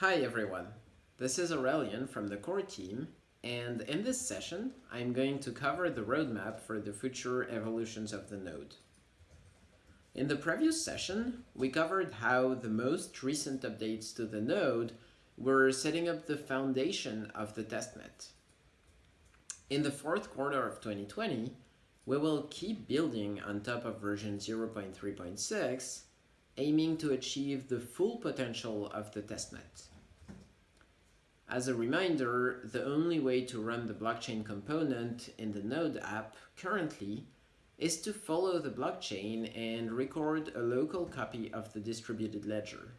Hi everyone, this is Aurelian from the core team and in this session I'm going to cover the roadmap for the future evolutions of the node. In the previous session, we covered how the most recent updates to the node were setting up the foundation of the testnet. In the fourth quarter of 2020, we will keep building on top of version 0.3.6, aiming to achieve the full potential of the testnet. As a reminder, the only way to run the blockchain component in the Node app currently is to follow the blockchain and record a local copy of the distributed ledger.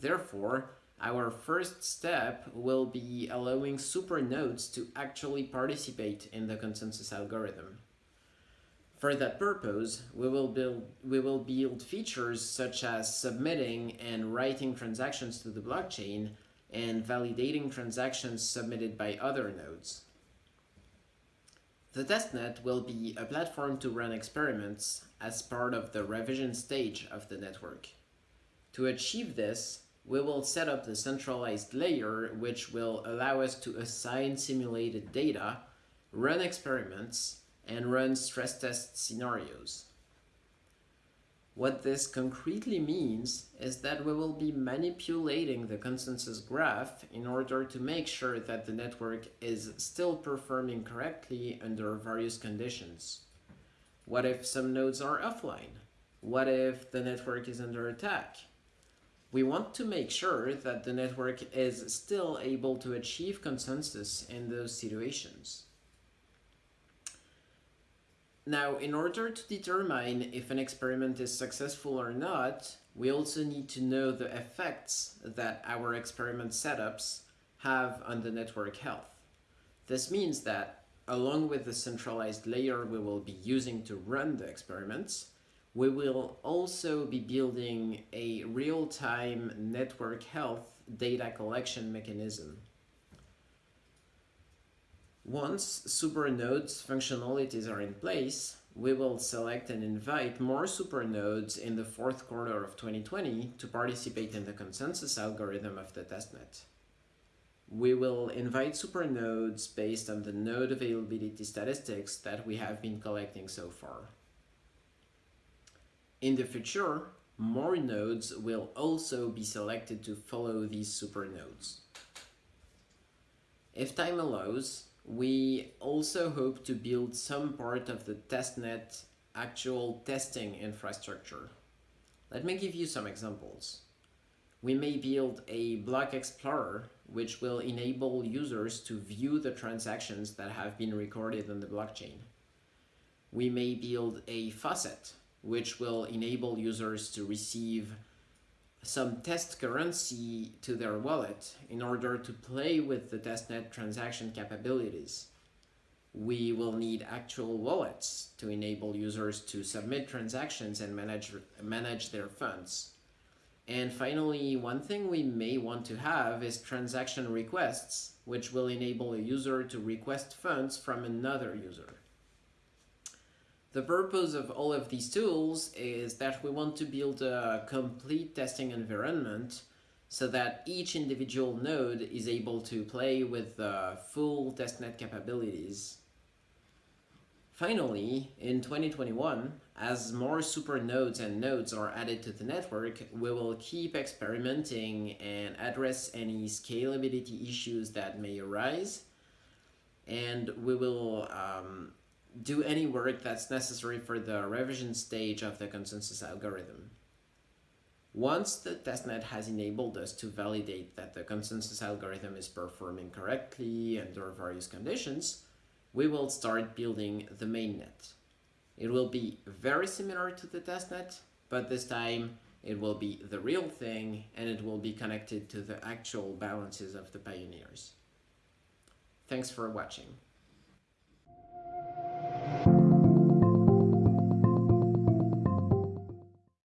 Therefore, our first step will be allowing supernodes to actually participate in the consensus algorithm. For that purpose, we will build we will build features such as submitting and writing transactions to the blockchain and validating transactions submitted by other nodes. The testnet will be a platform to run experiments as part of the revision stage of the network. To achieve this, we will set up the centralized layer which will allow us to assign simulated data, run experiments, and run stress test scenarios. What this concretely means is that we will be manipulating the consensus graph in order to make sure that the network is still performing correctly under various conditions. What if some nodes are offline? What if the network is under attack? We want to make sure that the network is still able to achieve consensus in those situations. Now, in order to determine if an experiment is successful or not, we also need to know the effects that our experiment setups have on the network health. This means that along with the centralized layer we will be using to run the experiments, we will also be building a real-time network health data collection mechanism. Once supernodes functionalities are in place, we will select and invite more supernodes in the fourth quarter of 2020 to participate in the consensus algorithm of the testnet. We will invite supernodes based on the node availability statistics that we have been collecting so far. In the future, more nodes will also be selected to follow these supernodes. If time allows, we also hope to build some part of the testnet actual testing infrastructure. Let me give you some examples. We may build a block explorer which will enable users to view the transactions that have been recorded on the blockchain. We may build a faucet which will enable users to receive some test currency to their wallet in order to play with the testnet transaction capabilities. We will need actual wallets to enable users to submit transactions and manage, manage their funds. And finally, one thing we may want to have is transaction requests, which will enable a user to request funds from another user. The purpose of all of these tools is that we want to build a complete testing environment so that each individual node is able to play with the full testnet capabilities. Finally, in 2021, as more super nodes and nodes are added to the network, we will keep experimenting and address any scalability issues that may arise. And we will um, do any work that's necessary for the revision stage of the consensus algorithm. Once the testnet has enabled us to validate that the consensus algorithm is performing correctly under various conditions, we will start building the mainnet. It will be very similar to the testnet, but this time it will be the real thing and it will be connected to the actual balances of the pioneers. Thanks for watching.